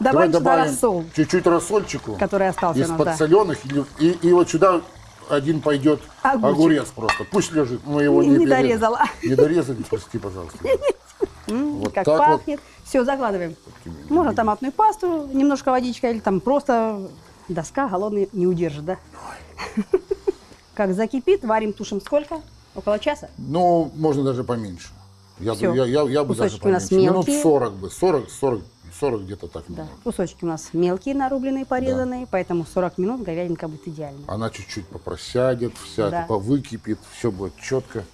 Давай добавим рассол, чуть-чуть рассольчику. который остался из нас. да. подсоленных. И, и, вот сюда один пойдет Огурчик. огурец просто. Пусть лежит. Мы его Не- не, не дорезала. Не дорезали, прости, пожалуйста. Вот как так вот. пахнет. Все, закладываем. Можно томатную пасту, немножко водичка или там просто доска голодный не удержит, да? Как закипит, варим, тушим сколько? Около часа? Ну, можно даже поменьше. Я, бы- Всё. я, я, я бы даже Кусочки у нас поменьше. Минут мелкие. 40 бы. 40, 40, 40 где-то так Да. минут. Кусочки у нас мелкие, нарубленные, порезанные, поэтому 40 минут говядинка будет идеально. Она чуть-чуть попросядет, вся, Да. повыкипит, все будет четко.